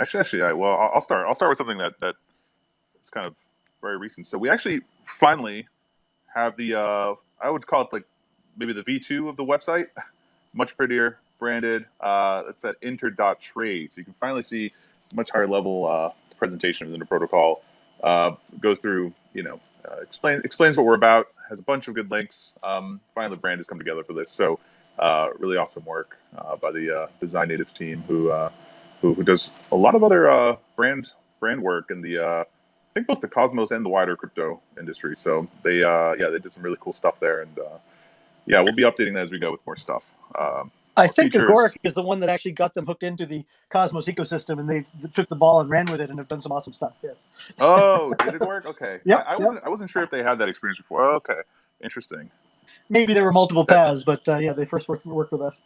Actually, actually, I, well, I'll start. I'll start with something that that is kind of very recent. So we actually finally have the uh, I would call it like maybe the V2 of the website, much prettier, branded. Uh, it's at inter.trade, so you can finally see much higher level uh, presentation of the protocol. Uh, goes through, you know, uh, explain explains what we're about. Has a bunch of good links. Um, finally, the brand has come together for this. So uh, really awesome work uh, by the uh, Design Native team who, uh, who who does a lot of other uh, brand brand work in the uh, I think both the Cosmos and the wider crypto industry. So they uh, yeah they did some really cool stuff there and uh, yeah we'll be updating that as we go with more stuff. Um, I think features. Agoric is the one that actually got them hooked into the Cosmos ecosystem, and they took the ball and ran with it, and have done some awesome stuff. Yeah. Oh, did it work? Okay. yeah. I, I wasn't I wasn't sure if they had that experience before. Oh, okay, interesting. Maybe there were multiple paths, but uh, yeah, they first worked, worked with us.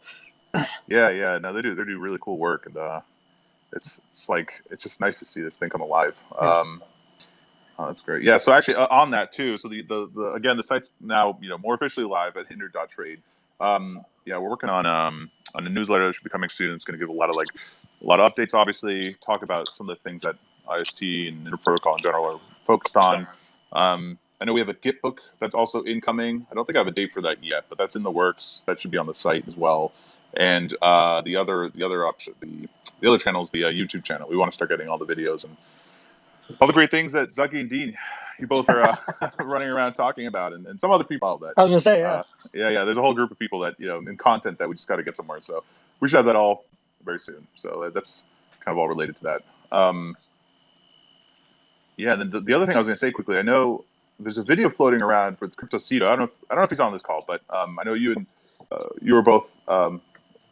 Yeah, yeah. No, they do. They do really cool work, and uh, it's it's like it's just nice to see this thing come alive. Um, oh, that's great. Yeah. So actually, uh, on that too. So the, the the again, the site's now you know more officially live at inter.trade. Um, yeah, we're working on um on a newsletter that should be coming soon. It's going to give a lot of like a lot of updates. Obviously, talk about some of the things that IST and Inter Protocol in general are focused on. Um, I know we have a Git book that's also incoming. I don't think I have a date for that yet, but that's in the works. That should be on the site as well. And uh, the other the other option the the other channel is the uh, YouTube channel. We want to start getting all the videos and all the great things that Zaki and Dean you both are uh, running around talking about, and, and some other people that I was gonna say, yeah. uh, yeah, yeah. There's a whole group of people that you know in content that we just got to get somewhere. So we should have that all very soon. So that's kind of all related to that. Um, yeah. Then the, the other thing I was going to say quickly, I know there's a video floating around with CryptoCito. I don't know. If, I don't know if he's on this call, but um, I know you and uh, you were both um,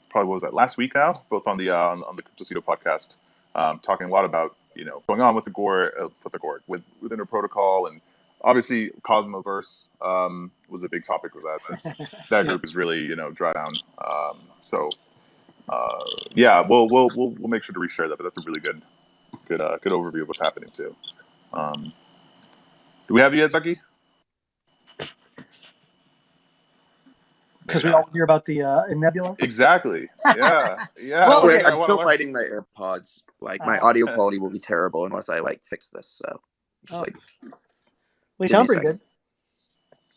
probably what was that last week now, both on the uh, on, on the CryptoCito podcast, um, talking a lot about you know going on with Agoric, uh, with Agoric, with with Inter Protocol, and obviously Cosmoverse um, was a big topic with that since that group is really you know dry down. Um, so uh, yeah, we'll, we'll we'll we'll make sure to reshare that. But that's a really good good uh, good overview of what's happening too. Um, do we have you yet, Zaki? Because we all hear about the uh, Nebular. Exactly. Yeah. Yeah. Well, okay. I I'm still fighting my AirPods. Like my Oh. audio quality will be terrible unless I like fix this. So, just Oh. like, We Give sound me a pretty good.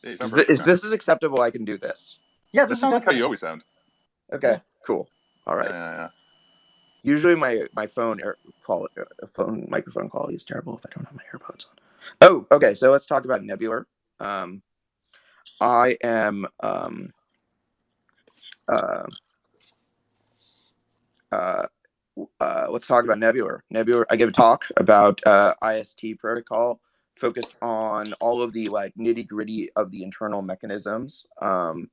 Hey, is, sound thi- perfect is this is acceptable? I can do this. Yeah, That this sounds sounds like how you always sound. Okay, cool. All right. Yeah, yeah, Usually my my phone air quality, uh, phone microphone quality is terrible if I don't have my AirPods on. Oh, okay. So let's talk about Nebular. Um, I am um, uh, uh, uh, let's talk about Nebular. Nebular. I gave a talk about uh, IST protocol focused on all of the like nitty gritty of the internal mechanisms. Um,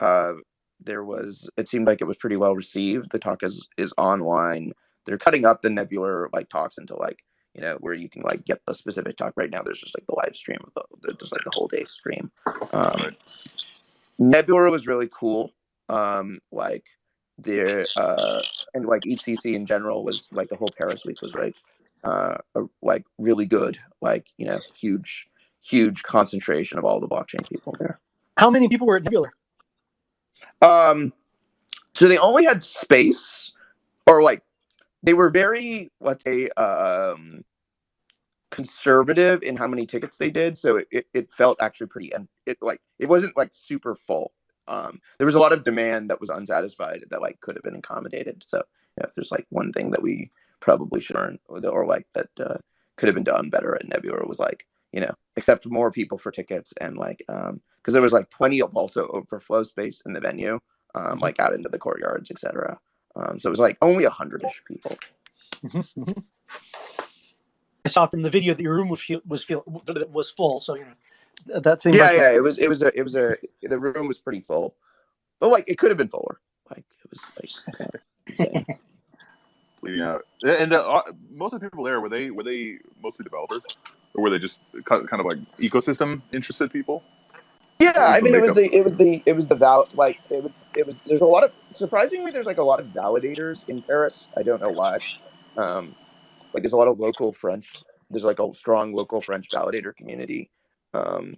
uh, there was it seemed like it was pretty well received. The talk is is online. They're cutting up the Nebular like talks into like you know where you can like get the specific talk. Right now, there's just like the live stream of the there's like the whole day stream. Um, Right. Nebular was really cool. Um, like there uh, and like EthCC in general was like the whole Paris week was like uh, a, like really good. Like you know huge huge concentration of all the blockchain people there. How many people were at Nebular? Um, so they only had space, or like they were very, let's say, um, conservative in how many tickets they did. So it, it, it felt actually pretty, and it like it wasn't like super full. Um, there was a lot of demand that was unsatisfied that like could have been accommodated. So if there's like one thing that we probably should learn, or, or like that uh, could have been done better at Nebular was like you know accept more people for tickets and like um because there was like plenty of also overflow space in the venue um like out into the courtyards etc um so it was like only a hundred-ish people I saw from the video that your room was feel, was was full. So you know, that seemed yeah like yeah it was it was a it was a the room was pretty full but like it could have been fuller like it was like insane. Bleeding out. And the, uh, most of the people there were they were they mostly developers, or were they just kind kind of like ecosystem interested people? Yeah, I the mean, it was the it was the it was the val like it was it was. There's a lot of surprisingly, there's like a lot of validators in Paris. I don't know why. Um, like there's a lot of local French. There's like a strong local French validator community, um,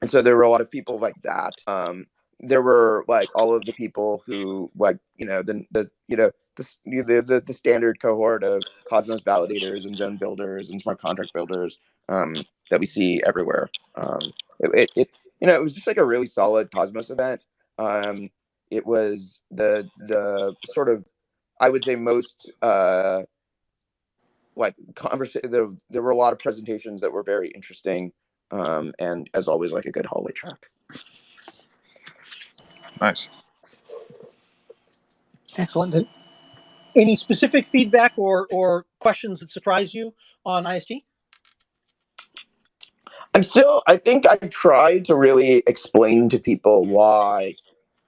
and so there were a lot of people like that. Um, there were like all of the people who like you know the, the you know the, the the standard cohort of Cosmos validators and zone builders and smart contract builders um, that we see everywhere. Um, it, it, it you know it was just like a really solid Cosmos event. Um, it was the the sort of I would say most uh, like conversation. There, there were a lot of presentations that were very interesting, um, and as always, like a good hallway track. Nice. Excellent. Any specific feedback or, or questions that surprise you on IST? I'm still, I think I tried to really explain to people why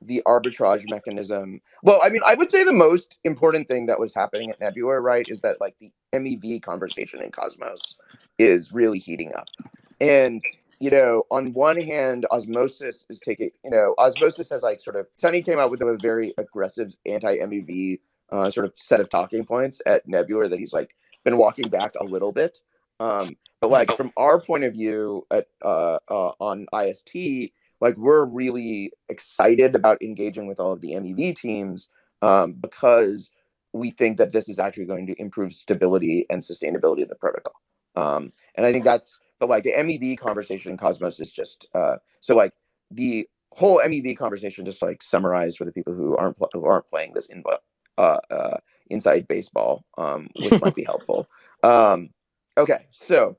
the arbitrage mechanism. Well, I mean, I would say the most important thing that was happening at Nebular, right, is that like the MEV conversation in Cosmos is really heating up. And, you know, on one hand, Osmosis is taking, you know, Osmosis has like sort of, Sunny came out with a very aggressive anti MEV uh, sort of set of talking points at Nebular that he's like been walking back a little bit. Um, but like from our point of view at uh, uh, on IST, like we're really excited about engaging with all of the MEV teams um, because we think that this is actually going to improve stability and sustainability of the protocol. Um, and I think that's but like the MEV conversation in Cosmos is just uh, so like the whole MEV conversation just like summarized for the people who aren't who aren't playing this in uh, uh, inside baseball, um, which might be helpful. Um, okay, so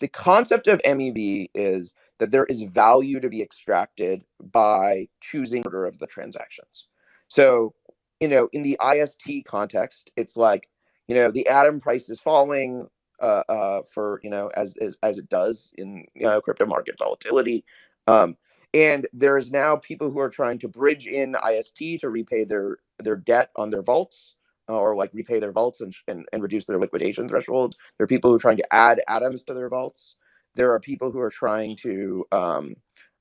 the concept of MEV is that there is value to be extracted by choosing order of the transactions. So, you know, in the IST context, it's like, you know, the atom price is falling uh, uh, for, you know, as, as, as it does in, you know, crypto market volatility. Um, and there's now people who are trying to bridge in IST to repay their, their debt on their vaults or like repay their vaults and, and, and reduce their liquidation threshold. There are people who are trying to add atoms to their vaults. There are people who are trying to um,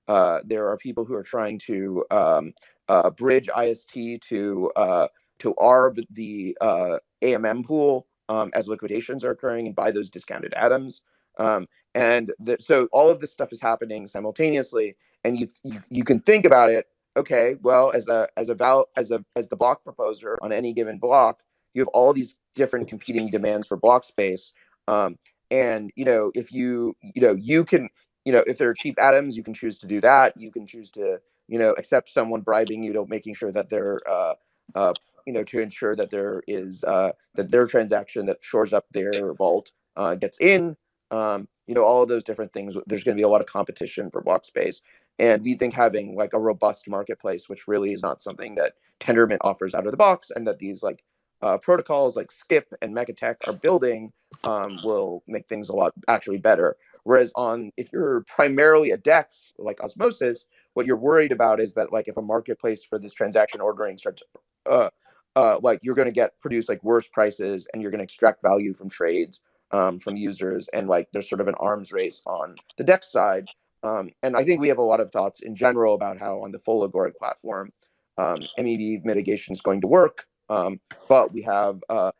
uh, there are people who are trying to um, uh, bridge IST to uh, to ARB the uh, AMM pool um, as liquidations are occurring and buy those discounted atoms. Um, and the, so all of this stuff is happening simultaneously, and you, you you can think about it. Okay, well, as a as a val as a as the block proposer on any given block, you have all these different competing demands for block space. Um, and you know, if you you know you can you know if there are cheap atoms, you can choose to do that. You can choose to you know accept someone bribing you to making sure that they're uh, uh, you know to ensure that there is uh, that their transaction that shores up their vault uh, gets in. Um, you know all of those different things. There's going to be a lot of competition for block space, and we think having like a robust marketplace, which really is not something that Tendermint offers out of the box, and that these like uh, protocols like Skip and Mekatek are building um, will make things a lot actually better. Whereas on if you're primarily a DEX like Osmosis, what you're worried about is that like if a marketplace for this transaction ordering starts, uh, uh, like you're going to get produce like worse prices and you're going to extract value from trades um, from users and like there's sort of an arms race on the DEX side. Um, and I think we have a lot of thoughts in general about how on the full Agoric platform, um, MEV mitigation is going to work. Um, but we have uh,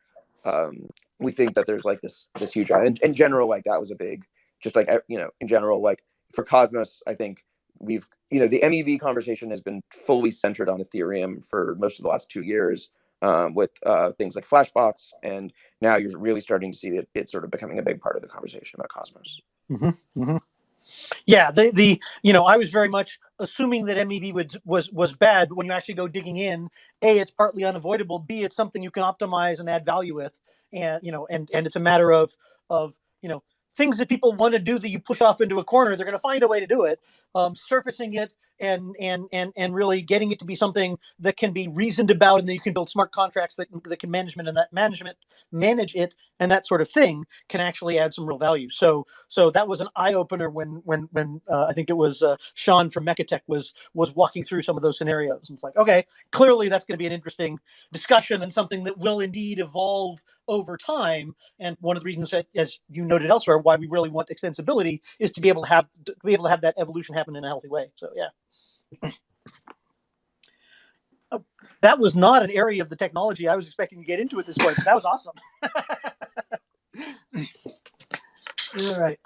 um, we think that there's like this this huge and in general like that was a big just like you know in general like for cosmos i think we've you know the mev conversation has been fully centered on ethereum for most of the last two years um, with uh, things like Flashbots and now you're really starting to see that it's sort of becoming a big part of the conversation about cosmos Yeah, the the you know I was very much assuming that MEV was was was bad, when you actually go digging in, a it's partly unavoidable. B it's something you can optimize and add value with, and you know and and it's a matter of of you know things that people want to do that you push off into a corner. They're going to find a way to do it. Um, surfacing it and and and and really getting it to be something that can be reasoned about, and that you can build smart contracts that that can management and that management manage it and that sort of thing can actually add some real value. So so that was an eye opener when when when uh, I think it was uh, Sean from Mekatek was was walking through some of those scenarios. And it's like, okay, clearly that's going to be an interesting discussion and something that will indeed evolve over time. And one of the reasons that, as you noted elsewhere, why we really want extensibility is to be able to have to be able to have that evolution happen in a healthy way. So yeah. Uh, That was not an area of the technology I was expecting to get into at this point. That was awesome. All right.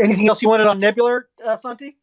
Anything else you wanted on Nebular, uh, Santi?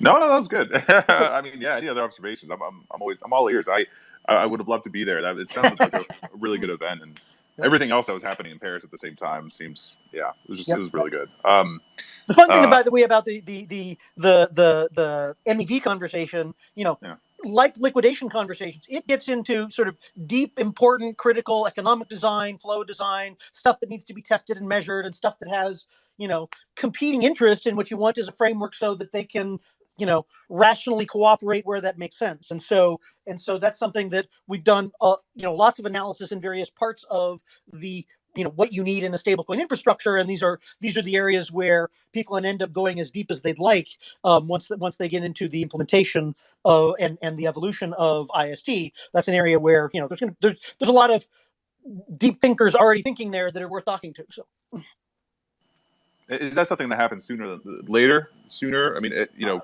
No, no, that was good. I mean, yeah, any other observations? I'm, I'm, I'm always, I'm all ears. I, I would have loved to be there. That it sounds like a, a really good event, and everything else that was happening in Paris at the same time seems, yeah, it was just, Yep. it was really good. Um, The fun thing, Uh, by the way, about the the the the the, the MEV conversation, you know, Yeah. like liquidation conversations, it gets into sort of deep, important, critical economic design, flow design, stuff that needs to be tested and measured, and stuff that has you know competing interests. in what you want as a framework so that they can you know rationally cooperate where that makes sense and so and so that's something that we've done uh, you know lots of analysis in various parts of the you know what you need in a stablecoin infrastructure and these are these are the areas where people end up going as deep as they'd like um, once once they get into the implementation of and and the evolution of ist that's an area where you know there's gonna there's there's a lot of deep thinkers already thinking there that are worth talking to so is that something that happens sooner than later? Sooner? I mean, it, you know,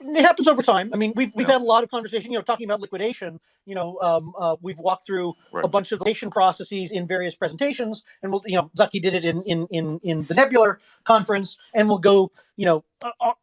it happens over time. I mean, we've we've Yeah. had a lot of conversation. You know, talking about liquidation. You know, um, uh, we've walked through a bunch of liquidation processes in various presentations, and we'll, you know, Zaki did it in in in in the Nebular conference, and we'll go, you know, uh, uh,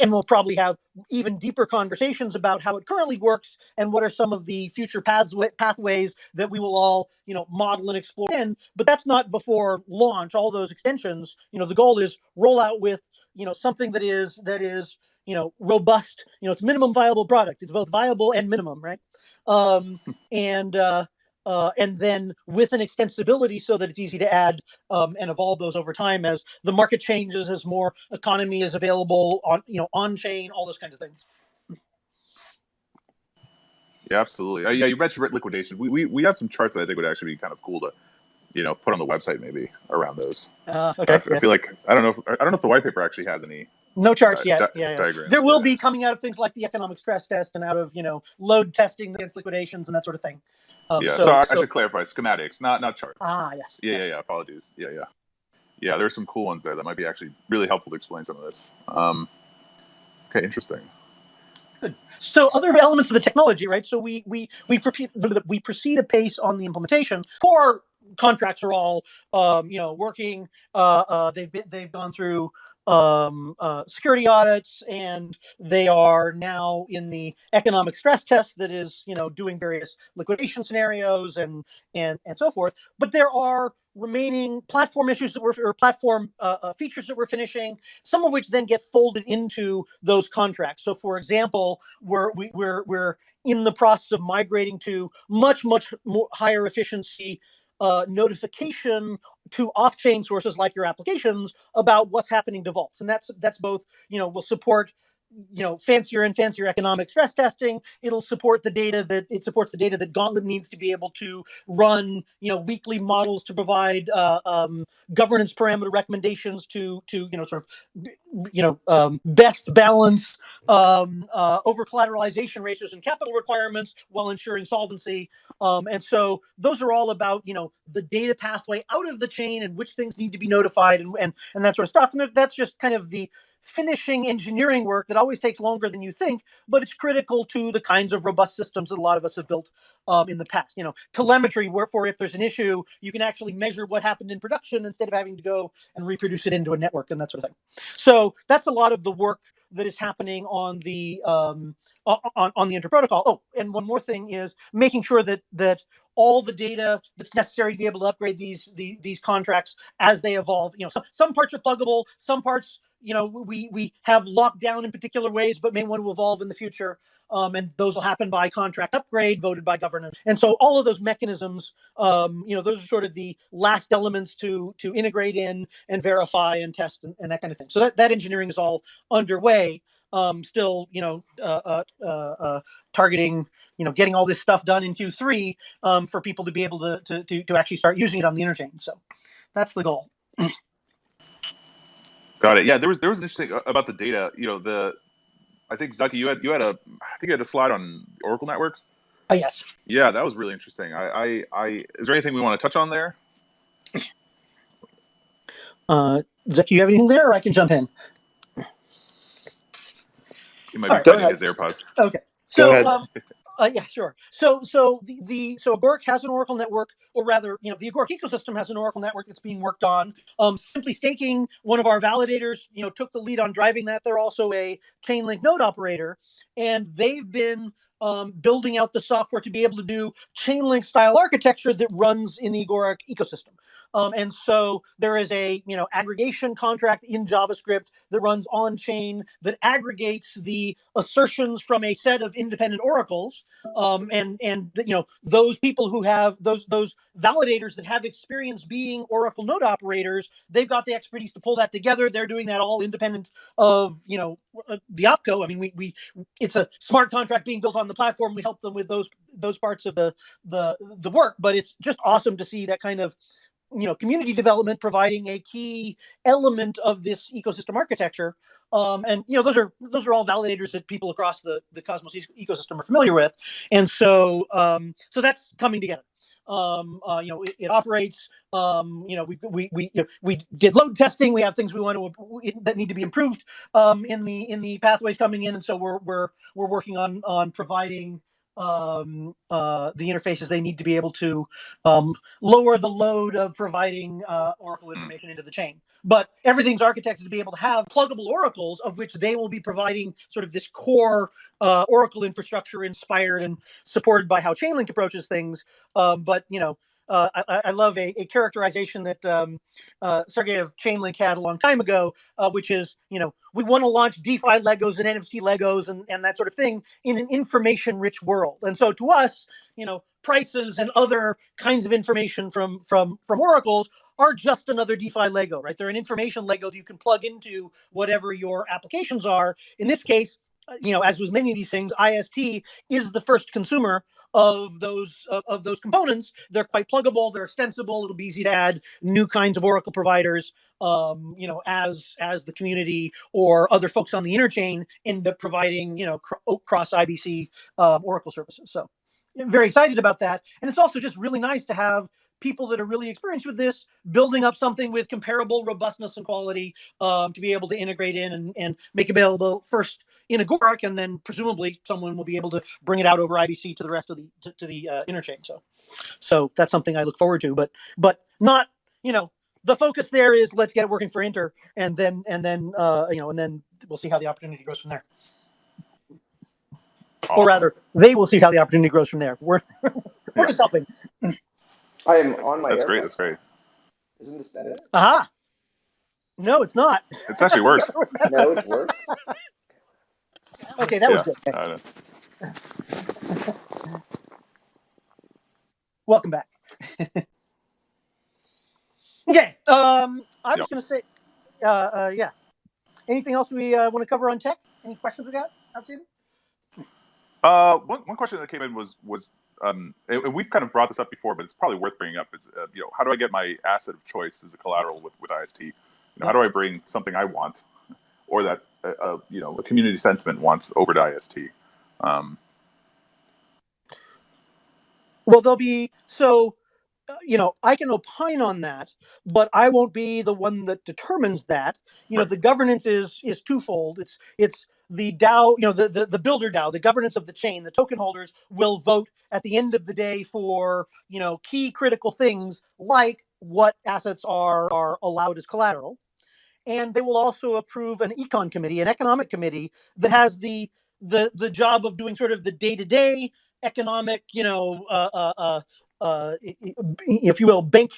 and we'll probably have even deeper conversations about how it currently works and what are some of the future paths pathways that we will all, you know, model and explore in. But that's not before launch. All those extensions, you know, the goal is roll out with, you know, something that is that is you know robust you know it's minimum viable product it's both viable and minimum right um and uh uh, and then with an extensibility so that it's easy to add um, and evolve those over time as the market changes, as more economy is available on you know on chain, all those kinds of things. yeah, absolutely. Uh, yeah, you mentioned liquidation. We, we, we have some charts that I think would actually be kind of cool to, you know, put on the website maybe around those. Uh, I, okay, I yeah. feel like I don't know if I don't know if the white paper actually has any no charts uh, yet. di- yeah, yeah. There will Yeah. be coming out of things like the economic stress test and out of you know load testing against liquidations and that sort of thing. Um, yeah, so, so, I, I should clarify schematics, not not charts. ah yes. yeah, yes. yeah, yeah. Apologies. Yeah, yeah, yeah. There's some cool ones there that might be actually really helpful to explain some of this. Um, okay, interesting. So other elements of the technology, right? So we we we proceed we proceed apace on the implementation. Core contracts are all um, you know working. Uh, uh, they've been, they've gone through um, uh, security audits, and they are now in the economic stress test that is you know doing various liquidation scenarios and and and so forth. But there are remaining platform issues that we're or platform uh, uh, features that we're finishing some of which then get folded into those contracts. So, for example, we're we, we're we're in the process of migrating to much much more higher efficiency uh, notification to off-chain sources like your applications about what's happening to vaults, and that's that's both you know will support you know fancier and fancier economic stress testing it'll support the data that it supports the data that gauntlet needs to be able to run you know weekly models to provide uh, um, governance parameter recommendations to to you know sort of you know um, best balance um, uh, over collateralization ratios and capital requirements while ensuring solvency. Um, and so those are all about you know the data pathway out of the chain and which things need to be notified and and, and that sort of stuff. And that's just kind of the finishing engineering work that always takes longer than you think but it's critical to the kinds of robust systems that a lot of us have built um, in the past you know telemetry wherefore if there's an issue you can actually measure what happened in production instead of having to go and reproduce it into a network and that sort of thing so that's a lot of the work that is happening on the um, on, on the interprotocol. Oh, and one more thing is making sure that that all the data that's necessary to be able to upgrade these the, these contracts as they evolve. You know, some, some parts are pluggable, some parts you know we we have locked down in particular ways, but may want to evolve in the future. Um, and those will happen by contract upgrade voted by governance. And so all of those mechanisms, um, you know, those are sort of the last elements to to integrate in and verify and test and, and that kind of thing. So that, that engineering is all underway. Um, still, you know, uh, uh, uh, uh, targeting, you know, getting all this stuff done in Q3 um, for people to be able to, to to to actually start using it on the interchain. So that's the goal. Got it. Yeah, there was there was an interesting uh, about the data. You know, the I think Zaki, you had you had a I think you had a slide on Oracle networks. Oh yes. Yeah, that was really interesting. I I, I is there anything we want to touch on there? Uh, Zach, you have anything there, or I can jump in? He might All be right, go finding ahead. his AirPods. Okay. Go So ahead. um, Uh, yeah, sure. So, so the, the so Agoric has an Oracle network, or rather, you know, the Agoric ecosystem has an Oracle network that's being worked on. Um, Simply Staking, one of our validators, you know, took the lead on driving that. They're also a Chainlink node operator, and they've been um, building out the software to be able to do Chainlink style architecture that runs in the Agoric ecosystem. Um, and so there is a you know aggregation contract in JavaScript that runs on chain that aggregates the assertions from a set of independent oracles. Um, and and you know those people who have those those validators that have experience being Oracle node operators, they've got the expertise to pull that together. They're doing that all independent of you know uh, the opco. I mean, we we it's a smart contract being built on the platform. We help them with those those parts of the the the work, but it's just awesome to see that kind of you know community development providing a key element of this ecosystem architecture. Um, and you know those are those are all validators that people across the the cosmos ecosystem are familiar with. And so um, so that's coming together. Um, uh, you know it, it operates um, you know we we we, you know, we did load testing. We have things we want to that need to be improved um, in the in the pathways coming in. And so we're we're we're working on on providing um, uh, the interfaces they need to be able to um, lower the load of providing uh, Oracle information into the chain. But everything's architected to be able to have pluggable oracles, of which they will be providing sort of this core uh, Oracle infrastructure inspired and supported by how Chainlink approaches things. Um, but you know, uh, I, I, love a, a characterization that um, uh, Sergey of Chainlink had a long time ago, uh, which is, you know, we want to launch DeFi Legos and NFT Legos and, and that sort of thing in an information rich world. And so to us, you know, prices and other kinds of information from from from oracles are just another DeFi Lego, right? They're an information Lego that you can plug into whatever your applications are. In this case, uh, you know, as with many of these things, IST is the first consumer of those of, those components. They're quite pluggable. They're extensible. It'll be easy to add new kinds of Oracle providers. Um, you know, as as the community or other folks on the interchain end up providing, you know, cr- oh, cross IBC um, Oracle services. So, very excited about that. And it's also just really nice to have people that are really experienced with this building up something with comparable robustness and quality um, to be able to integrate in and, and make available first in Agoric, and then presumably someone will be able to bring it out over IBC to the rest of the to, to the uh, interchain. So, so that's something I look forward to, but but not you know the focus there is let's get it working for Inter, and then and then uh, you know and then we'll see how the opportunity grows from there. Awesome. Or rather, they will see how the opportunity grows from there. We're we're Yeah. just helping. I am on my. That's great. That's great. Isn't this better? Aha. Uh-huh. No, it's not. It's actually worse. No, it's worse. okay, that was good. I know. Welcome back. okay. Um, I was Yep. going to say, uh, uh, yeah. Anything else we uh, want to cover on tech? Any questions we got? Outstanding? Uh, one, one question that came in was was um, and we've kind of brought this up before, but it's probably worth bringing up. Is uh, you know how do I get my asset of choice as a collateral with with IST? You know, how do I bring something I want, or that uh, uh, you know a community sentiment wants over to IST? Um, Well, there'll be so. Uh, you know, I can opine on that, but I won't be the one that determines that. You know, the governance is is twofold. It's it's the DAO, you know, the, the the builder DAO, the governance of the chain. The token holders will vote at the end of the day for you know key critical things like what assets are are allowed as collateral, and they will also approve an econ committee, an economic committee that has the the the job of doing sort of the day to day economic, you know, uh, uh, uh, uh, if you will, bank,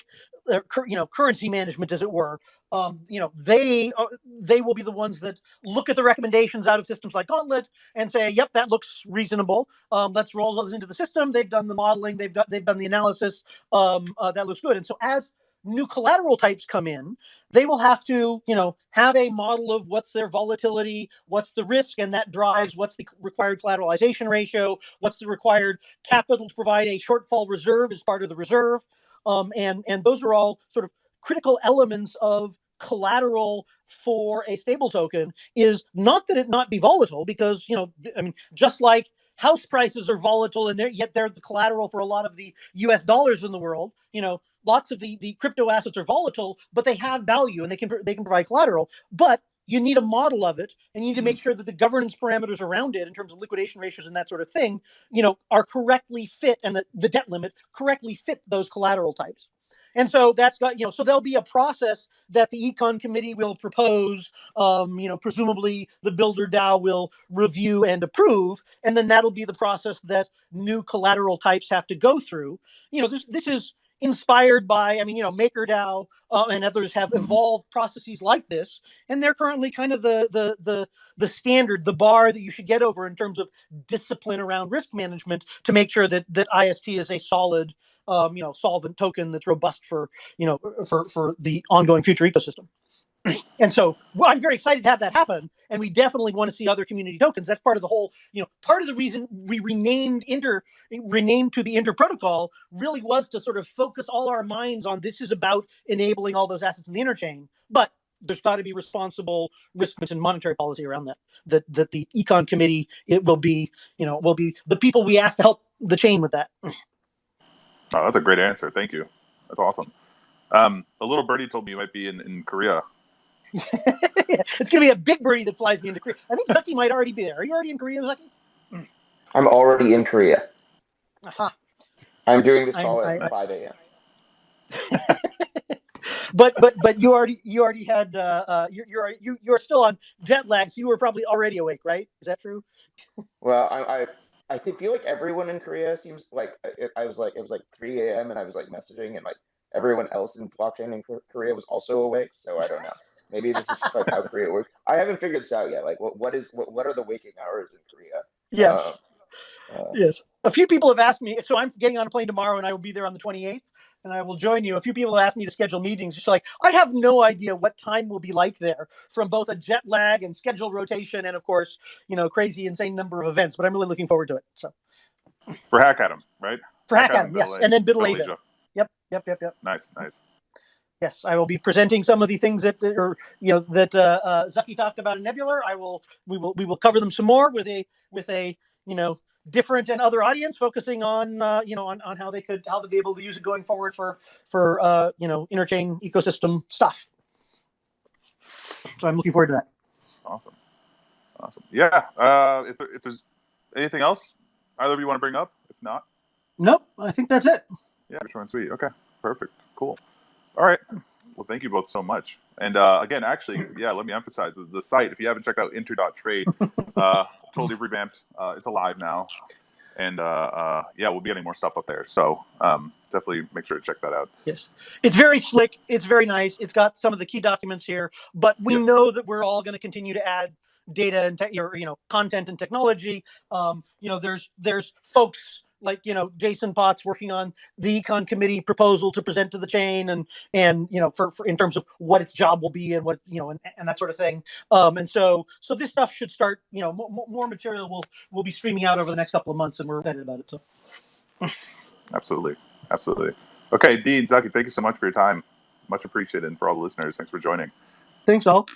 you know, currency management, as it were. Um, you know, they uh, they will be the ones that look at the recommendations out of systems like Gauntlet and say, "Yep, that looks reasonable. Um, let's roll those into the system." They've done the modeling, they've done they've done the analysis. Um, uh, that looks good. And so, as new collateral types come in, they will have to, you know, have a model of what's their volatility, what's the risk, and that drives what's the required collateralization ratio, what's the required capital to provide a shortfall reserve as part of the reserve, um, and and those are all sort of critical elements of collateral for a stable token. Is not that it not be volatile, because you know, I mean, just like house prices are volatile and they're yet they're the collateral for a lot of the US dollars in the world, you know, lots of the the crypto assets are volatile, but they have value and they can they can provide collateral. But you need a model of it and you need to make sure that the governance parameters around it in terms of liquidation ratios and that sort of thing you know are correctly fit and the, the debt limit correctly fit those collateral types. And so that's got you know so there'll be a process that the econ committee will propose um, you know presumably the builder dao will review and approve and then that'll be the process that new collateral types have to go through. You know this this is inspired by i mean you know makerdao uh, and others have evolved processes like this and they're currently kind of the the the the standard the bar that you should get over in terms of discipline around risk management to make sure that that ist is a solid um, you know solvent token that's robust for you know for for the ongoing future ecosystem and so well, i'm very excited to have that happen and we definitely want to see other community tokens that's part of the whole you know part of the reason we renamed inter renamed to the inter protocol really was to sort of focus all our minds on this is about enabling all those assets in the interchain but there's got to be responsible risk and monetary policy around that that that the econ committee it will be you know will be the people we ask to help the chain with that Oh, that's a great answer. Thank you. That's awesome. Um, a little birdie told me you might be in, in Korea. it's gonna be a big birdie that flies me into Korea. I think Zaki might already be there. Are you already in Korea, Zaki? I'm already in Korea. Aha. I'm doing this call I- at 5 a.m. But but but you already you already had uh, uh you're you're you you're still on jet lag, so you were probably already awake, right? Is that true? Well, I, I I feel like everyone in Korea seems like I, I was like it was like 3 a.m. and I was like messaging and like everyone else in blockchain in Korea was also awake. So I don't know. Maybe this is just like how Korea works. I haven't figured this out yet. Like what what is what, what are the waking hours in Korea? Yes. Uh, uh, Yes. A few people have asked me, so I'm getting on a plane tomorrow and I will be there on the 28th and I will join you. A few people have asked me to schedule meetings. Just like, I have no idea what time will be like there from both a jet lag and schedule rotation and, of course, you know, crazy, insane number of events. But I'm really looking forward to it. So For HackAtom, right? for Hack HackAtom, Adam, yes. And then Age- BUIDL Asia. Asia. Yep, yep, yep, yep. Nice, nice. Yes, I will be presenting some of the things that, or you know, that uh, uh, Zaki talked about in Nebular. I will, we will, we will cover them some more with a, with a, you know, different and other audience, focusing on, uh, you know, on, on how they could, how they'd be able to use it going forward for, for, uh, you know, interchain ecosystem stuff. So I'm looking forward to that. Awesome. Awesome. Yeah. Uh, if, if there's anything else either of you want to bring up, if not, Nope, I think that's it. yeah, short and sweet. Okay. Perfect. Cool. All right. Well, thank you both so much. And uh, again, actually, yeah, let me emphasize the, site. If you haven't checked out inter.trade, uh, totally revamped. Uh, it's alive now. And uh, uh, yeah, we'll be getting more stuff up there. So um, definitely make sure to check that out. Yes, it's very slick. It's very nice. It's got some of the key documents here, but we Yes. know that we're all going to continue to add data and or, you know content and technology. Um, you know, there's there's folks like you know Jason Potts working on the econ committee proposal to present to the chain and and you know for, for in terms of what its job will be and what you know and, and that sort of thing. Um, and so so this stuff should start. You know, more, more material will will be streaming out over the next couple of months, and we're excited about it. So. Absolutely. Absolutely. Okay, Dean, Zaki, thank you so much for your time. Much appreciated. And for all the listeners, thanks for joining. Thanks all.